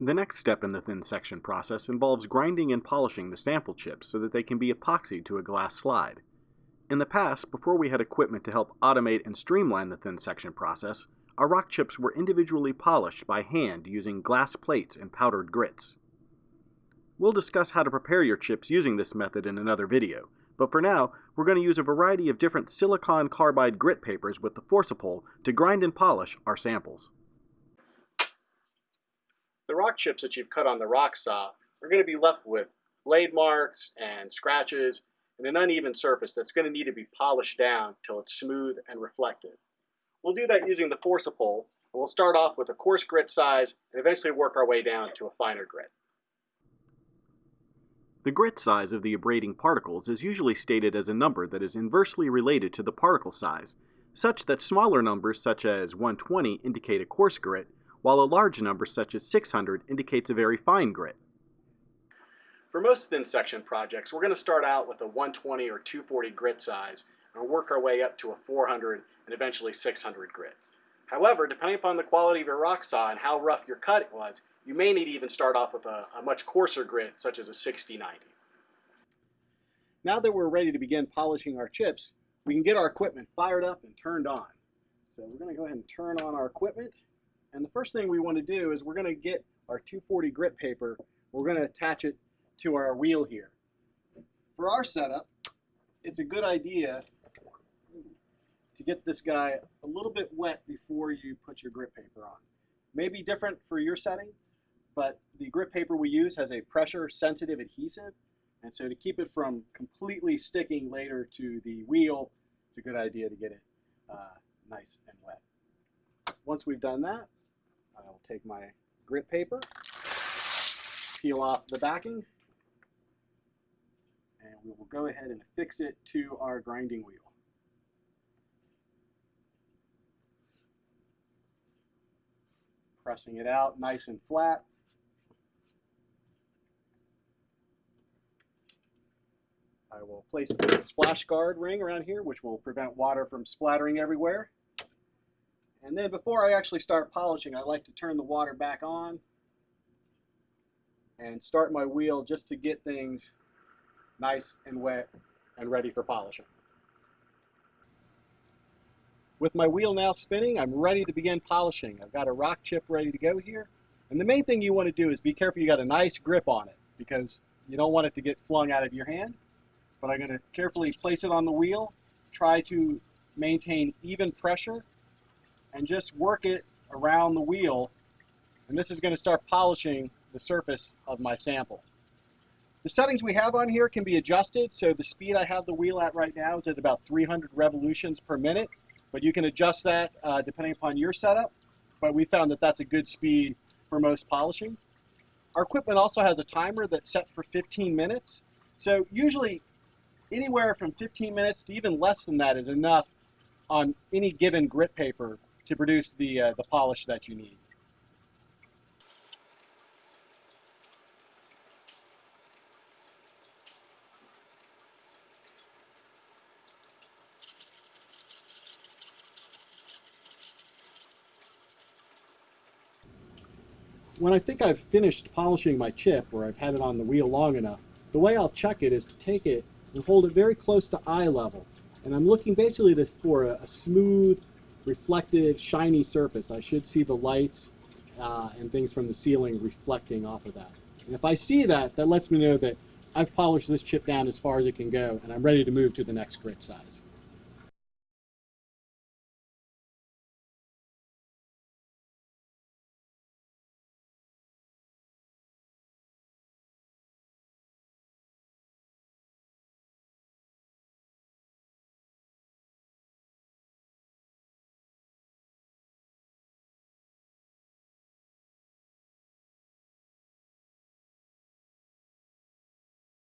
The next step in the thin section process involves grinding and polishing the sample chips so that they can be epoxied to a glass slide. In the past, before we had equipment to help automate and streamline the thin section process, our rock chips were individually polished by hand using glass plates and powdered grits. We'll discuss how to prepare your chips using this method in another video, but for now, we're going to use a variety of different silicon carbide grit papers with the Forcipol to grind and polish our samples. The rock chips that you've cut on the rock saw are going to be left with blade marks and scratches and an uneven surface that's going to need to be polished down till it's smooth and reflective. We'll do that using the Forcipol, and we'll start off with a coarse grit size and eventually work our way down to a finer grit. The grit size of the abrading particles is usually stated as a number that is inversely related to the particle size, such that smaller numbers such as 120 indicate a coarse grit, while a large number such as 600 indicates a very fine grit. For most thin section projects, we're going to start out with a 120 or 240 grit size and work our way up to a 400 and eventually 600 grit. However, depending upon the quality of your rock saw and how rough your cut was, you may need to even start off with a, a much coarser grit, such as a 60-90. Now that we're ready to begin polishing our chips, we can get our equipment fired up and turned on. So we're going to go ahead and turn on our equipment. And the first thing we want to do is we're going to get our 240 grit paper. We're going to attach it to our wheel here. For our setup, it's a good idea to get this guy a little bit wet before you put your grit paper on. May be different for your setting, but the grit paper we use has a pressure sensitive adhesive. And so to keep it from completely sticking later to the wheel, it's a good idea to get it uh, nice and wet. Once we've done that, I'll take my grit paper, peel off the backing, and we will go ahead and affix it to our grinding wheel. Pressing it out nice and flat. I will place the splash guard ring around here, which will prevent water from splattering everywhere. And then before I actually start polishing, I like to turn the water back on and start my wheel just to get things nice and wet and ready for polishing. With my wheel now spinning, I'm ready to begin polishing. I've got a rock chip ready to go here. And the main thing you want to do is be careful you got a nice grip on it because you don't want it to get flung out of your hand. But I'm going to carefully place it on the wheel, try to maintain even pressure, and just work it around the wheel. And this is going to start polishing the surface of my sample. The settings we have on here can be adjusted. So the speed I have the wheel at right now is at about 300 revolutions per minute. But you can adjust that uh, depending upon your setup. But we found that that's a good speed for most polishing. Our equipment also has a timer that's set for 15 minutes. So usually anywhere from 15 minutes to even less than that is enough on any given grit paper to produce the, uh, the polish that you need. when I think I've finished polishing my chip or I've had it on the wheel long enough, the way I'll check it is to take it and hold it very close to eye level. And I'm looking basically for a, a smooth, reflective, shiny surface. I should see the lights uh, and things from the ceiling reflecting off of that. And if I see that, that lets me know that I've polished this chip down as far as it can go and I'm ready to move to the next grit size.